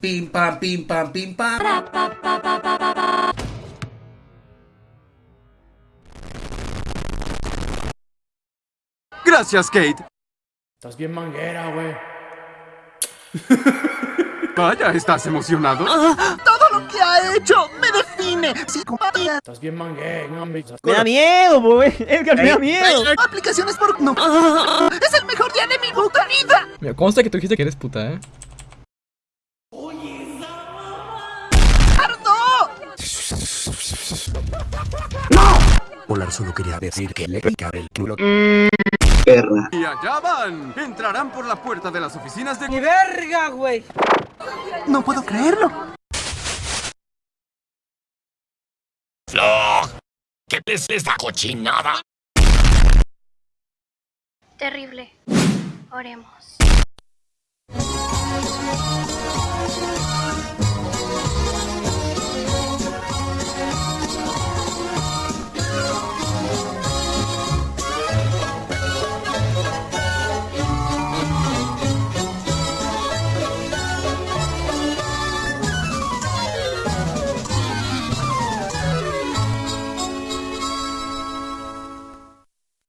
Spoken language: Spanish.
Pim pam, pim pam, pim pam. Gracias, Kate. Estás bien manguera, güey. Vaya, ¿estás emocionado? Todo lo que ha hecho me define. Psicopatía. Estás bien manguera, hombre. Me da miedo, güey. Edgar, me da miedo. Aplicaciones por... No. Es el mejor día de mi puta vida. Me consta que tú dijiste que eres puta, ¿eh? Polar solo quería decir que le pica el culo. Y allá van. Entrarán por la puerta de las oficinas de... ¡Mi verga, güey! No puedo creerlo. ¿Qué es esta cochinada? Terrible. Oremos.